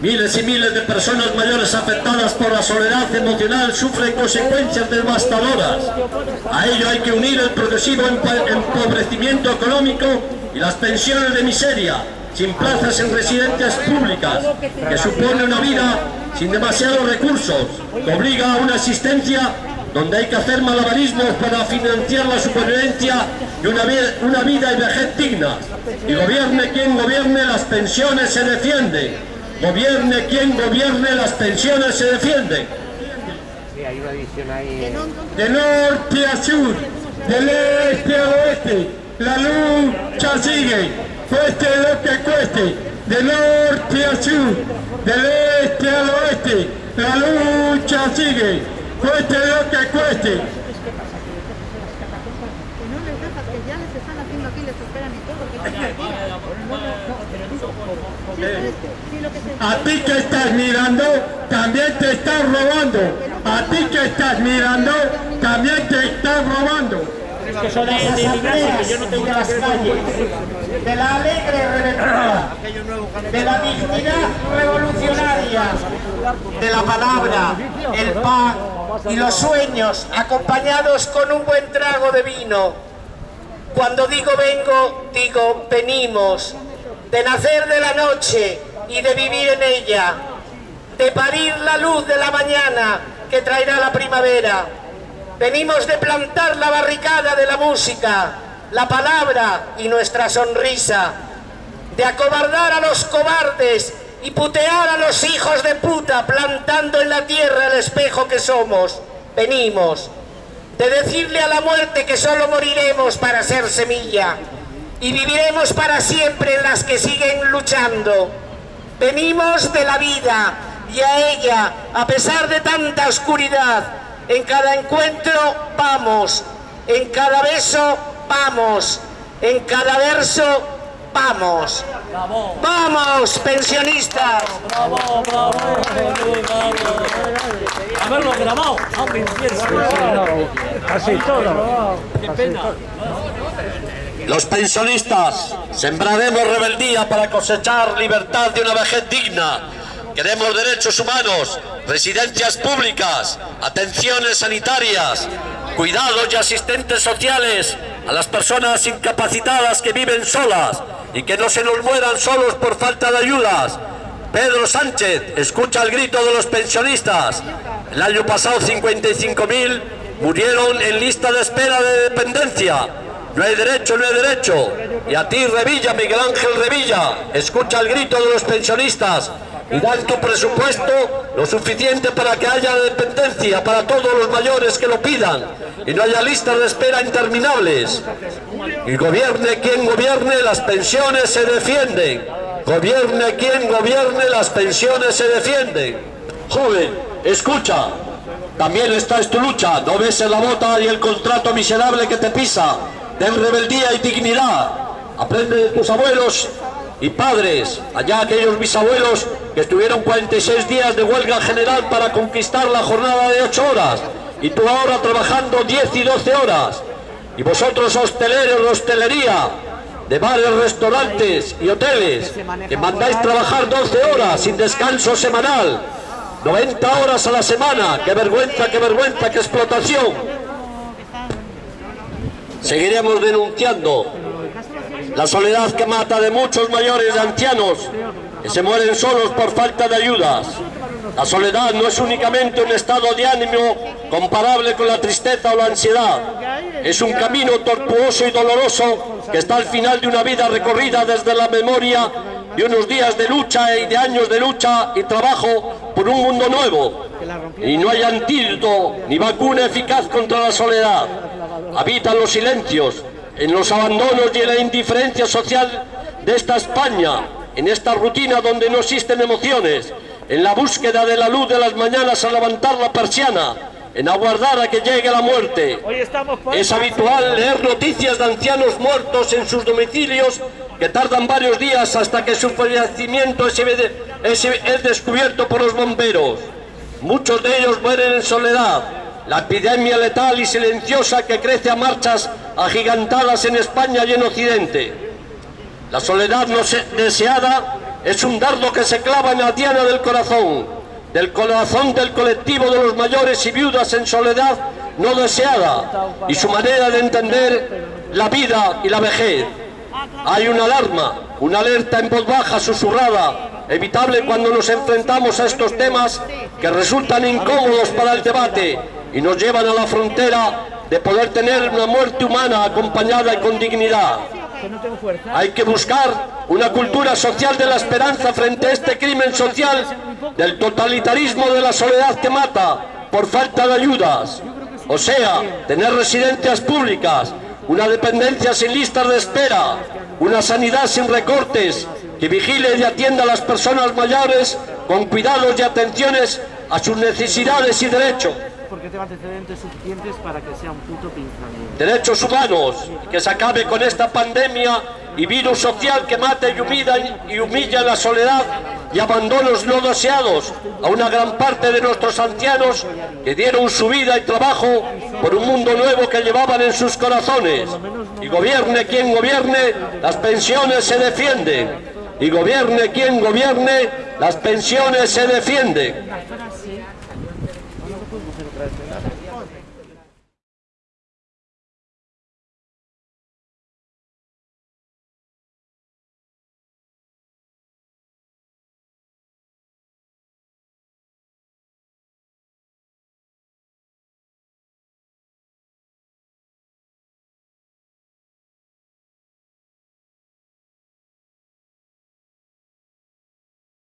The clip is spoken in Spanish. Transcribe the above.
Miles y miles de personas mayores afectadas por la soledad emocional sufren consecuencias devastadoras. A ello hay que unir el progresivo empobrecimiento económico y las pensiones de miseria, sin plazas en residencias públicas, que supone una vida sin demasiados recursos, que obliga a una existencia donde hay que hacer malabarismos para financiar la supervivencia y una vida, y vejez digna. Y gobierne quien gobierne, las pensiones se defienden. Gobierne quien gobierne, las pensiones se defienden. De norte a sur, del este a oeste, la lucha sigue, cueste lo que cueste, de norte a sur, del este al oeste, la lucha sigue, cueste lo que cueste. A ti que estás mirando, también te estás robando. A ti que estás mirando, también te estás robando. de las asambleas y de las calles, de la alegre reventura, de la dignidad revolucionaria, de la palabra, el pan y los sueños acompañados con un buen trago de vino. Cuando digo vengo, digo venimos, de nacer de la noche y de vivir en ella, de parir la luz de la mañana que traerá la primavera. Venimos de plantar la barricada de la música, la palabra y nuestra sonrisa, de acobardar a los cobardes y putear a los hijos de puta plantando en la tierra el espejo que somos. Venimos de decirle a la muerte que solo moriremos para ser semilla y viviremos para siempre en las que siguen luchando. Venimos de la vida y a ella, a pesar de tanta oscuridad, en cada encuentro vamos, en cada beso vamos, en cada verso vamos. ¡Vamos, pensionistas! ¡Bravo, bravo! Haberlo grabado. Así todo. Qué pena. Los pensionistas sembraremos rebeldía para cosechar libertad de una vejez digna. Queremos derechos humanos, residencias públicas, atenciones sanitarias, cuidados y asistentes sociales a las personas incapacitadas que viven solas y que no se nos mueran solos por falta de ayudas. Pedro Sánchez, escucha el grito de los pensionistas. El año pasado 55.000 murieron en lista de espera de dependencia. No hay derecho, no hay derecho. Y a ti, Revilla, Miguel Ángel Revilla, escucha el grito de los pensionistas y da en tu presupuesto lo suficiente para que haya dependencia para todos los mayores que lo pidan y no haya listas de espera interminables. Y gobierne quien gobierne, las pensiones se defienden. Gobierne quien gobierne, las pensiones se defienden. Joven, escucha, también esta es tu lucha, no ves en la bota y el contrato miserable que te pisa. Ten rebeldía y dignidad. Aprende de tus abuelos y padres, allá aquellos bisabuelos que estuvieron 46 días de huelga general para conquistar la jornada de 8 horas y tú ahora trabajando 10 y 12 horas y vosotros hosteleros de hostelería de bares, restaurantes y hoteles que mandáis trabajar 12 horas sin descanso semanal 90 horas a la semana, qué vergüenza, qué vergüenza, qué explotación. Seguiremos denunciando la soledad que mata de muchos mayores ancianos que se mueren solos por falta de ayudas. La soledad no es únicamente un estado de ánimo comparable con la tristeza o la ansiedad. Es un camino tortuoso y doloroso que está al final de una vida recorrida desde la memoria de unos días de lucha y de años de lucha y trabajo por un mundo nuevo. Y no hay antídoto ni vacuna eficaz contra la soledad. Habitan los silencios, en los abandonos y en la indiferencia social de esta España, en esta rutina donde no existen emociones, en la búsqueda de la luz de las mañanas a levantar la persiana, en aguardar a que llegue la muerte. Es habitual leer noticias de ancianos muertos en sus domicilios que tardan varios días hasta que su fallecimiento es, es descubierto por los bomberos. Muchos de ellos mueren en soledad, la epidemia letal y silenciosa que crece a marchas agigantadas en España y en Occidente. La soledad no deseada es un dardo que se clava en la diana del corazón, del corazón del colectivo de los mayores y viudas en soledad no deseada y su manera de entender la vida y la vejez. Hay una alarma, una alerta en voz baja, susurrada, evitable cuando nos enfrentamos a estos temas que resultan incómodos para el debate y nos llevan a la frontera de poder tener una muerte humana acompañada y con dignidad. Hay que buscar una cultura social de la esperanza frente a este crimen social del totalitarismo de la soledad que mata por falta de ayudas. O sea, tener residencias públicas, una dependencia sin listas de espera, una sanidad sin recortes, que vigile y atienda a las personas mayores con cuidados y atenciones a sus necesidades y derechos. Porque tengo antecedentes suficientes para que sea un puto pinzamiento. derechos humanos, que se acabe con esta pandemia y virus social que mata y humilla, y humilla la soledad y abandonos no deseados a una gran parte de nuestros ancianos que dieron su vida y trabajo por un mundo nuevo que llevaban en sus corazones. Y gobierne quien gobierne, las pensiones se defienden. Y gobierne quien gobierne, las pensiones se defienden. tudo, você não traz nada?